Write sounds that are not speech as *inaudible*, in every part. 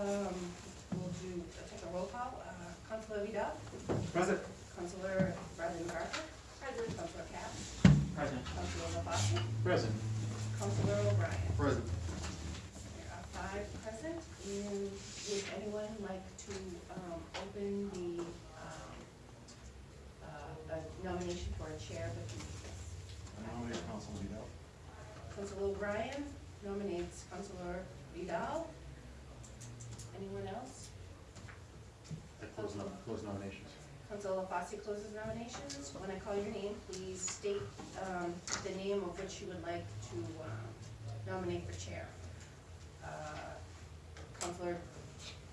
um, we'll do, take a roll call, uh, Counselor Vidal, Present. Counselor Bradley MacArthur, President. Counselor Cass, Present. Counselor LaFosse, Present. Counselor O'Brien. Present. There are five present, and would anyone like to, um, open the, um, uh, a nomination for a chair of the committee? I nominate Council Vidal. Counselor O'Brien nominates Counselor Vidal. Anyone else? I close nom- close nominations. Counselor LaFosse closes nominations. When I call your name, please state um, the name of which you would like to um, nominate for chair. Uh, Counselor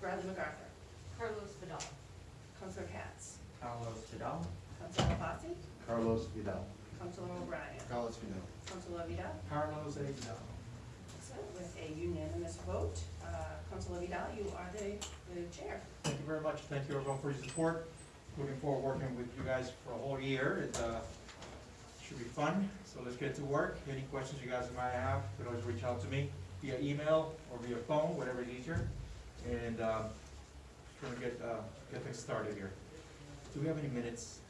Bradley MacArthur, Carlos Vidal. Councilor Katz, Carlos Vidal. Councilor LaFosse, Carlos Vidal. Councilor O'Brien, Carlos Vidal. Councilor Vidal. Carlos Vidal. Excellent. With a unanimous vote, uh, Counselor Vidal, you are the the chair. Thank you very much. Thank you everyone for your support. Looking forward to working with you guys for a whole year. It, uh, should be fun, so let's get to work. Any questions you guys might have, you can always reach out to me via email or via phone, whatever is easier. And, trying to get, uh, get things started here. Do we have any minutes?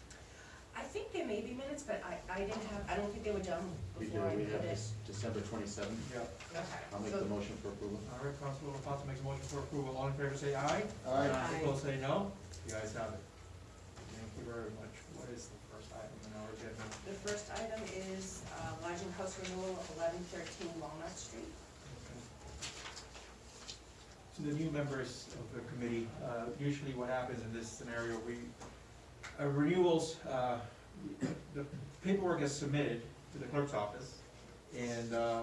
I think there may be minutes, but I, I didn't have, I don't think they were done We do, before I we put have it. this December twenty-seventh. Yeah. Okay. I'll make So- the motion for approval. All right, Councilor LaFasse makes a motion for approval. All in favor, say aye. Aye. Opposed, say no. You guys have it. Thank you very much. What is the first item in our agenda? The first item is uh, lodging house renewal of eleven thirteen Walnut Street. To the new members of the committee, uh, usually what happens in this scenario, we, uh, renewals, uh, the paperwork is submitted to the clerk's office, and uh,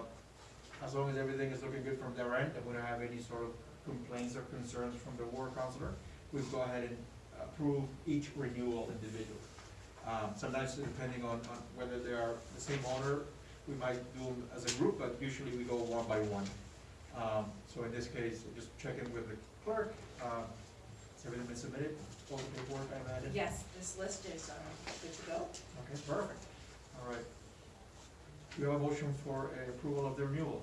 as long as everything is looking good from their end, and we don't have any sort of complaints or concerns from the ward counselor, we go ahead and approve each renewal individually. Um, Sometimes depending on, on whether they are the same owner, we might do them as a group, but usually we go one by one. Um, So in this case, just check in with the clerk, has Everything been submitted, all the paperwork, I imagine? Yes, this list is, uh, good to go. Okay, perfect. All right. Do you have a motion for uh, approval of the renewal?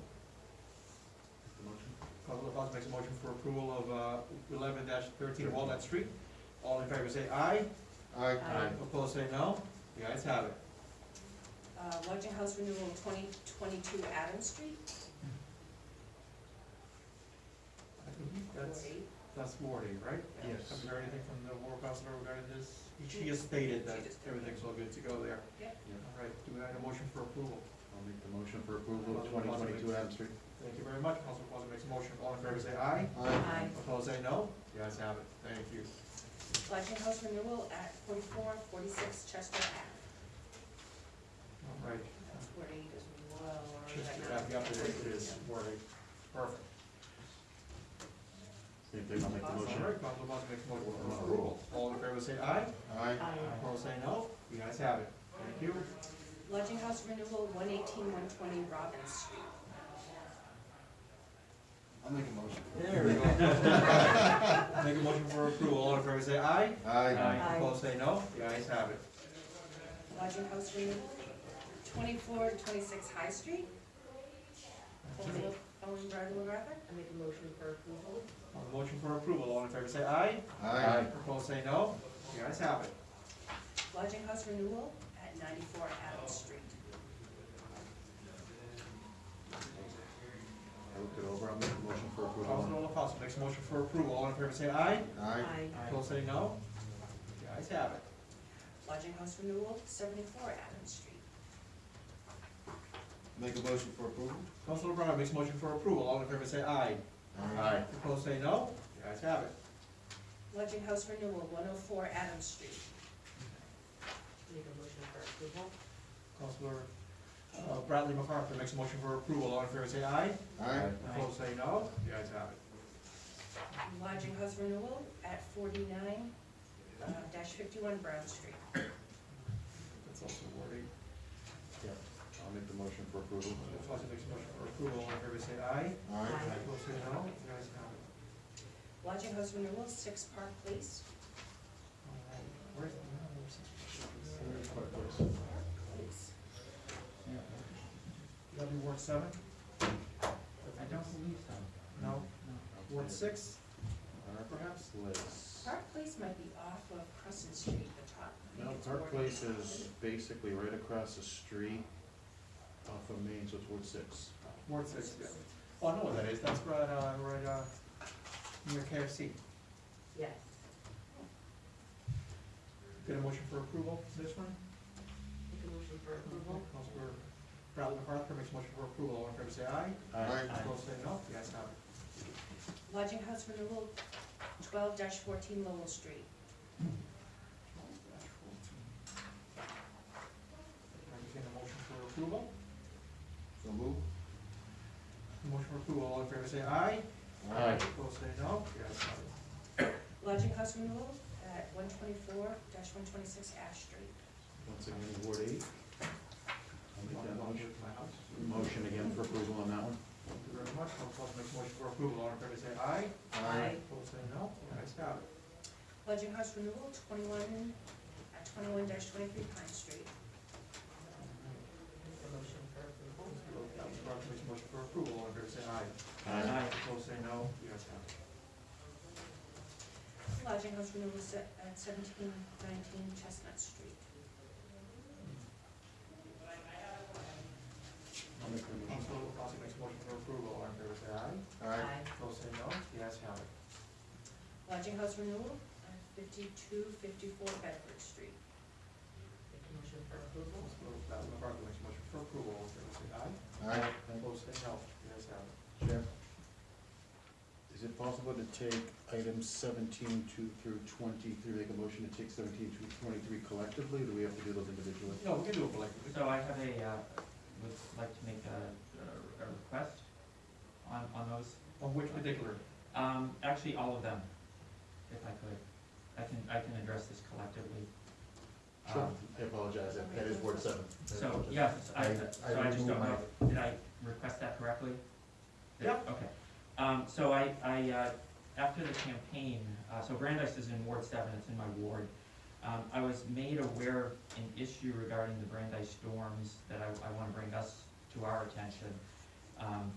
Councilor Fox makes a motion for approval of uh, eleven thirteen Walnut Street. All in favor say aye. Aye. Aye. Opposed say no. The ayes have it. Uh, Lodging House Renewal 2022 Adams Street, I think That's, Ward that's morning, right? Yes. Have you heard anything from the war counselor regarding this? She just stated that everything's all good to go there. Yep. All right, do we have a motion for approval? I'll make the motion for approval of twenty twenty-two Adams Street. Thank you very much. Councilor Plaza makes a motion. All in favor, say aye. Aye. Opposed, say no. The ayes have it. Thank you. Collection house renewal at forty-four, forty-six Chester Ave. All right. That's where eight is low. or Just, that- yeah, the update is. Perfect. Same thing, I'll make the All motion. right, Council Plaza makes a motion for approval. All in favor say aye. Aye. Opposed say no. You guys have it. Thank you. Lodging house renewal one eighteen one twenty Robbins Street. I'll make a motion. There we go. *laughs* Make a motion for approval. All in favor say aye. Aye. Opposed say no. You guys have it. Lodging house renewal twenty-four to twenty-six High Street. Owner, owner Bradley MacArthur. I make a motion for approval. On the motion for approval, all in favor say aye. Aye. Opposed say no. The ayes have it. Lodging house renewal at ninety-four Adams Street. I looked it over, I'll make a motion for approval. Councilor LaFasse makes a motion for approval, all in favor say aye. Aye. Opposed say no. The ayes have it. Lodging house renewal seventy-four Adams Street. Make a motion for approval. Councilor O'Brien makes a motion for approval, all in favor say aye. Aye. Opposed say no. The ayes have it. Lodging house renewal one oh four Adams Street. Make a motion for approval. Councilor uh, Bradley MacArthur makes a motion for approval, all in favor say aye. Aye. Opposed say no. The ayes have it. Lodging house renewal at forty-nine uh, dash fifty-one Brown Street. That's also Ward eight. Yeah. I'll make the motion for approval. LaFasse makes a motion for approval, all in favor say aye. Aye. Opposed say no. The ayes have it. Lodging house renewal six Park Place. All right. Where's the? Park Place. That'd be Ward seven? I don't believe so. No? Ward six? Park Perhaps Place. Park Place might be off of Crescent Street, at the top. I think No, it's Park Ward Place eight. is basically right across the street off of Main, so it's Ward six. Ward six, yeah. Oh, I know what that is, that's right, uh, right, uh, near KFC. Yes. Get a motion for approval, for this one? Make a motion for approval. Councilor Bradley MacArthur makes a motion for approval, all in favor say aye. Aye. Opposed say no, the ayes have it. Lodging house renewal, twelve fourteen Lowell Street. Entertain a motion for approval. So move. Motion for approval, all in favor say aye. Aye. Opposed say no, the ayes have it. Lodging house renewal at one twenty-four one twenty-six Ash Street. Once again, Ward eight. I'll make that motion. My house. Motion again for approval on that one. Thank you very much, Council makes a motion for approval, all in favor say aye. Aye. Opposed say no, the ayes have it. Lodging house renewal, twenty-one, at twenty-one twenty-three Pine Street. Make a motion for approval. Council Bradley makes a motion for approval, all in favor say aye. Aye. Opposed say no, the ayes have it. Lodging house renewal se- at seventeen nineteen Chestnut Street. I'll make the motion. Council, Council makes motion for approval, all in favor say aye. Aye. Opposed say no, the ayes have it. Lodging house renewal at fifty-two fifty-four Bedford Street. Make a motion for approval. Council Bradley MacArthur makes motion for approval, all in favor say aye. Aye. Opposed say no, the ayes have it. Chair, is it possible to take items seventeen two through twenty-three, make a motion to take seventeen to twenty-three collectively, or do we have to do those individually? No, we can do it collectively. So I have a, uh, would like to make a, a request on, on those. On which particular? Um, actually, all of them, if I could. I can, I can address this collectively. Sure, Um, I apologize, that, that is Ward seven. I So, apologize. yes, I, I- so I I just don't know, did I request that correctly? Yep. Okay, um, so I, I, uh, after the campaign, uh, so Brandeis is in Ward seven, it's in my ward. Um, I was made aware of an issue regarding the Brandeis storms that I, I wanna bring us to our attention. Um,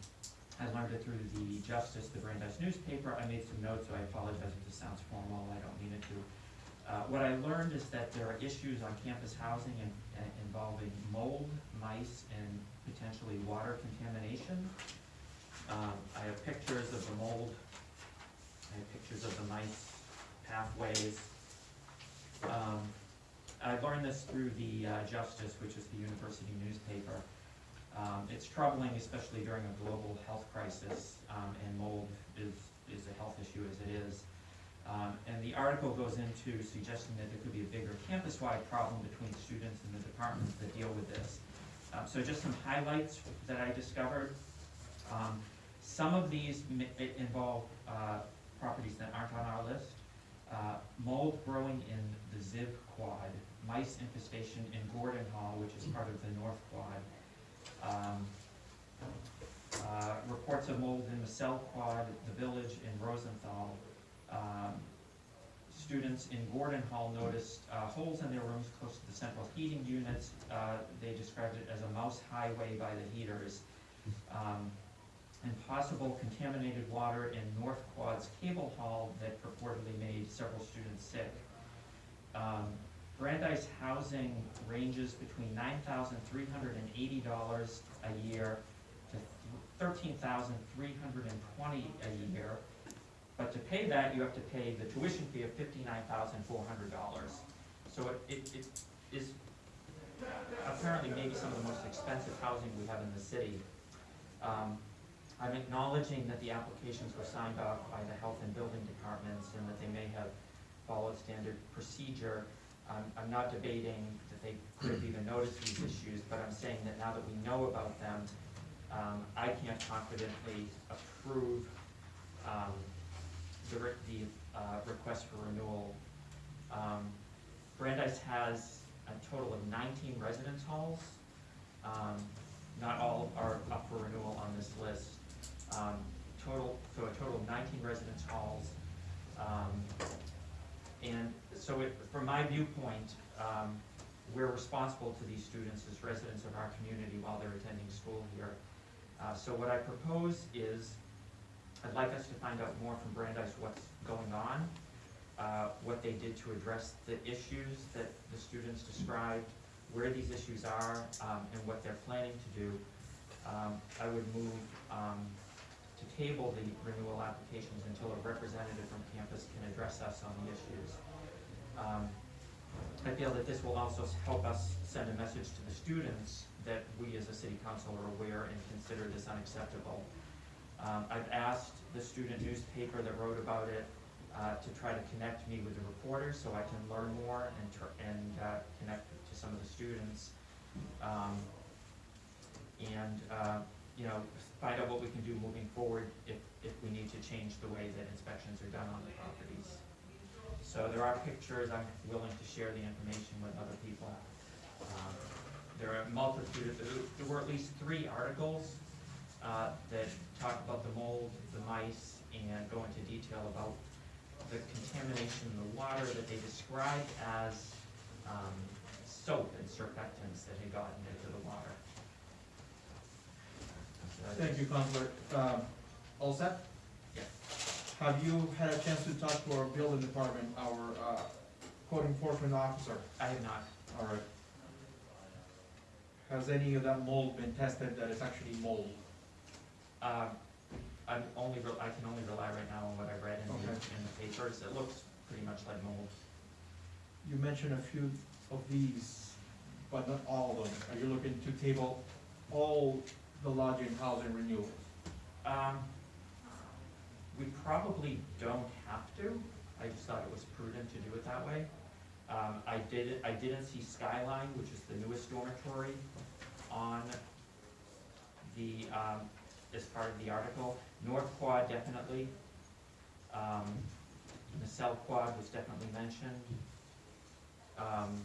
I learned it through the Justice, the Brandeis newspaper, I made some notes, so I apologize if this sounds formal, I don't mean it to. Uh, what I learned is that there are issues on campus housing in, uh, involving mold, mice, and potentially water contamination. Um, I have pictures of the mold, I have pictures of the mice pathways. Um, I learned this through the uh, Justice, which is the university newspaper. Um, it's troubling, especially during a global health crisis, um, and mold is, is a health issue as it is. Um, and the article goes into suggesting that there could be a bigger campus-wide problem between students and the departments that deal with this. Um, so just some highlights that I discovered. Some of these involve, uh, properties that aren't on our list. Uh, mold growing in the Ziv Quad, mice infestation in Gordon Hall, which is part of the North Quad. Um, uh, reports of mold in the Cell Quad, the village in Rosenthal. Um, Students in Gordon Hall noticed uh, holes in their rooms close to the central heating units. Uh, They described it as a mouse highway by the heaters. Um, And possible contaminated water in North Quad's cable hall that purportedly made several students sick. Um, Brandeis housing ranges between nine thousand three hundred and eighty dollars a year to 13,320 a year. But to pay that, you have to pay the tuition fee of fifty-nine thousand four hundred dollars. So it, it, it is apparently maybe some of the most expensive housing we have in the city. Um, I'm acknowledging that the applications were signed off by the health and building departments and that they may have followed standard procedure. I'm, I'm not debating that they could have even noticed these issues, but I'm saying that now that we know about them, um, I can't confidently approve, um, the, re- the, uh, request for renewal. Um, Brandeis has a total of nineteen residence halls. Um, not all are up for renewal on this list. Um, total, so a total of nineteen residence halls. Um, and so it, from my viewpoint, um, we're responsible to these students as residents of our community while they're attending school here. Uh, so what I propose is, I'd like us to find out more from Brandeis what's going on, uh, what they did to address the issues that the students described, where these issues are, um, and what they're planning to do. Um, I would move, um, to table the renewal applications until a representative from campus can address us on the issues. Um, I feel that this will also help us send a message to the students that we as a city council are aware and consider this unacceptable. Um, I've asked the student newspaper that wrote about it, uh, to try to connect me with the reporters so I can learn more and and, uh, connect to some of the students. Um, and, uh, you know, find out what we can do moving forward if, if we need to change the way that inspections are done on the properties. So there are pictures, I'm willing to share the information with other people. Um, There are a multitude, of- there- were at least three articles uh, that talk about the mold, the mice, and go into detail about the contamination in the water that they described as um, soap and surfactants that had gotten into the water. So I Thank you, Counselor. Um, all set? Yeah. Have you had a chance to talk to our building department, our, uh, code enforcement officer? I have not, All right. Has any of that mold been tested that it's actually mold? um, I'm only, re- I can only rely right now on what I read in the, Okay. in the papers, it looks pretty much like mold. You mentioned a few of these, but not all of them. Are you looking to table all the lodging housing renewals? Um, we probably don't have to, I just thought it was prudent to do it that way. Um, I did, I didn't see Skyline, which is the newest dormitory, on the, um, as part of the article. North Quad definitely. Um, South Quad was definitely mentioned. Um,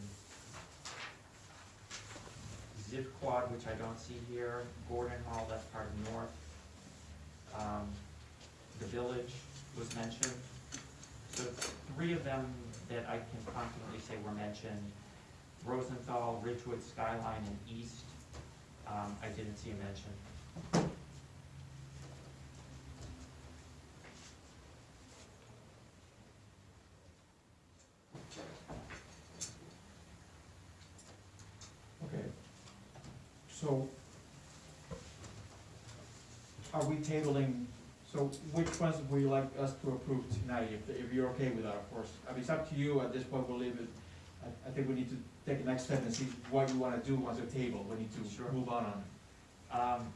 Ziv Quad, which I don't see here, Gordon Hall, that's part of North. Um, the village was mentioned. So three of them that I can confidently say were mentioned. Rosenthal, Ridgewood, Skyline, and East, um, I didn't see a mention. So are we tabling, so which ones would you like us to approve tonight, if, if you're okay with that, of course? I mean, it's up to you, at this point, we'll leave it, I, I think we need to take the next step and see what you wanna do once it's tabled, we need to Sure. move on on. Um,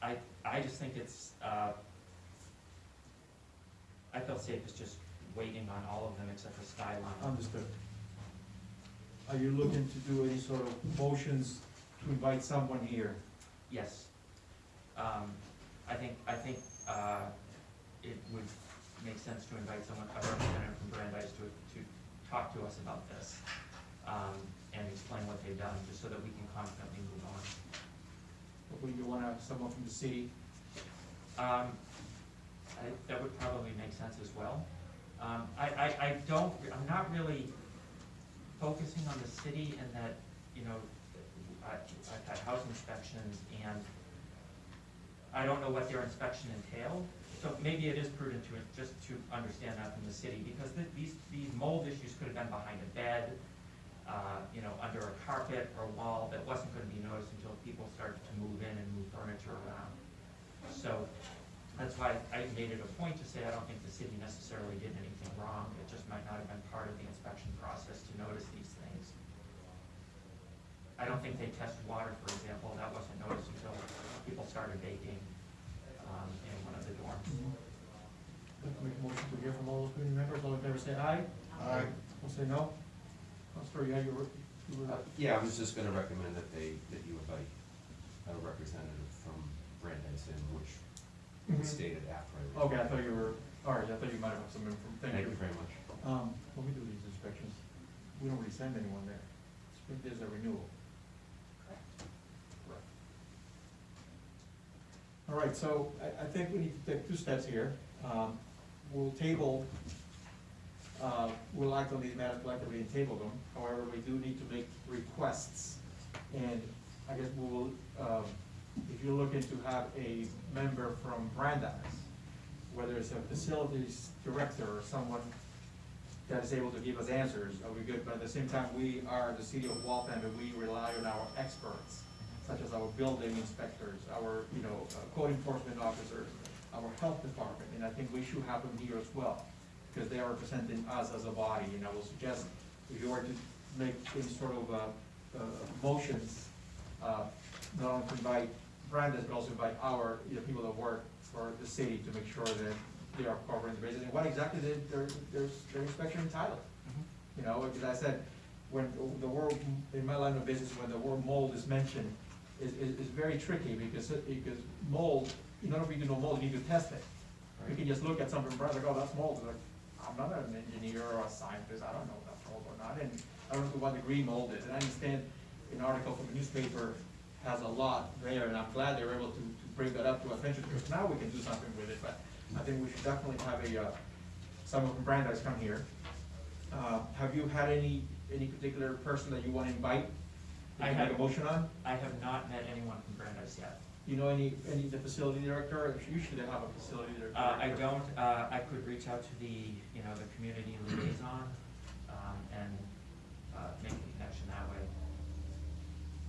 I, I just think it's, uh, I feel safe as just waiting on all of them except for Skyline. Understood. Are you looking to do any sort of motions to invite someone here? Yes. Um, I think, I think, uh, it would make sense to invite someone, a representative from Brandeis to, to talk to us about this, um, and explain what they've done, just so that we can confidently move on. Would you wanna have someone from the city? Um, I, that would probably make sense as well. Um, I, I, I don't, I'm not really focusing on the city and that, you know, I, I've had house inspections and I don't know what their inspection entailed, so maybe it is prudent to, just to understand that from the city, because the, these, these mold issues could have been behind a bed, uh, you know, under a carpet or a wall that wasn't gonna be noticed until people started to move in and move furniture around. So, that's why I made it a point to say I don't think the city necessarily did anything wrong, it just might not have been part of the inspection process to notice these things. I don't think they test water, for example, that wasn't noticed until people started baking, um, in one of the dorms. Like to make a motion to hear from all the community members, all in favor say aye. Aye. We'll say no. Counselor, you had your, you were, Uh, Yeah, I was just gonna recommend that they, that you invite a representative from Brandeis in, which Mhm. stated after I. read. okay, I thought you were, all right, I thought you might have some info, thank Thank you. you very much. Um, when we do these inspections, we don't really send anyone there. It's- There's a renewal. All right, so I, I think we need to take two steps here. Um, we'll table, uh, we'll act on these matters collectively and table them. However, we do need to make requests. And I guess we will, um, if you're looking to have a member from Brandeis, whether it's a facilities director or someone that is able to give us answers, are we good? But at the same time, we are the city of Waltham, and we rely on our experts, such as our building inspectors, our, you know, uh, code enforcement officers, our health department, and I think we should have them here as well, because they are representing us as a body, and I will suggest, if you were to make any sort of, uh, uh, motions, uh, not only to invite Brandeis, but also invite our, you know, people that work for the city to make sure that they are covering the bases, and what exactly their, their, their inspection entitled. You know, because I said, when the word, in my line of business, when the word mold is mentioned, is, is, is very tricky, because, because mold, in order for you to know mold, you need to test it. You can just look at something, brother, oh, that's mold, like, I'm not an engineer or a scientist, I don't know if that's mold or not, and I don't know to what degree mold is, and I understand an article from a newspaper has a lot there, and I'm glad they were able to, to bring that up to attention, because now we can do something with it, but I think we should definitely have a, uh, someone from Brandeis come here. Uh, have you had any, any particular person that you wanna invite? I you make have- a motion on? I have not met anyone from Brandeis yet. You know any, any, the facility director, usually they have a facility director. Uh, I don't, uh, I could reach out to the, you know, the community liaison, um, and, uh, make a connection that way,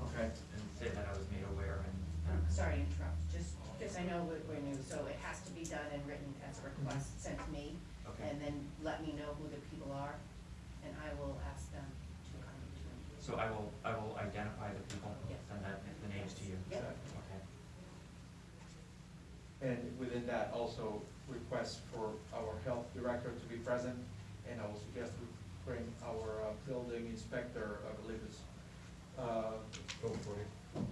Okay, and say that I was made aware and. I'm sorry to interrupt, just because I know we're, we're new, so it has to be done and written as a request sent to me. Okay, And then let me know who the people are, and I will ask them to come to me. so I will, I will identify the people, Yeah. send that, the names to you. Yep. Okay. and within that also request for our health director to be present, and I will suggest we bring our, uh, building inspector, I believe it's, uh, Go for it.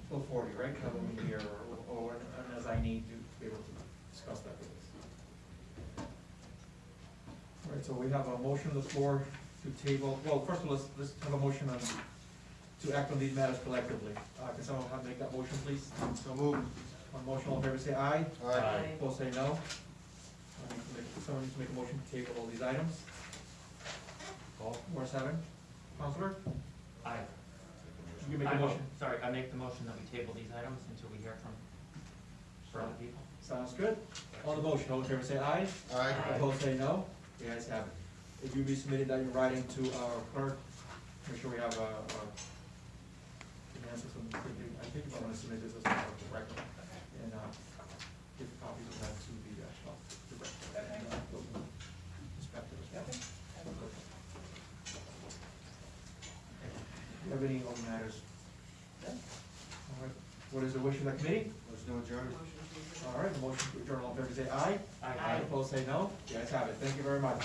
Bill Forty, right, have him in here, or, or, as I need to be able to discuss that with us. All right, so we have a motion on the floor to table, well, first of all, let's, let's have a motion on, to act on these matters collectively. Uh, can someone have, make that motion, please? So moved. On motion, all in favor, say aye. Aye. Opposed, say no. I need to make- Someone needs to make a motion to table all these items. Call. Four seven, Counselor, I, you make I a mo- motion. sorry, I make the motion that we table these items until we hear from, from other people. Sounds good. On the motion, all in favor, say aye. Aye. Opposed, say no. The ayes have it. If you be submitted that in writing to our clerk, make sure we have a, a, an answer from, I think I'm gonna submit this as a record. And, uh, give copies of that to the, uh, health director and, uh, building inspector as well. Do you have any other matters? All right, what is the wish of the committee? Motion to adjourn. Motion to. All right, the motion to adjourn, all in favor, say aye. Aye. Opposed, say no. The ayes have it. Thank you very much.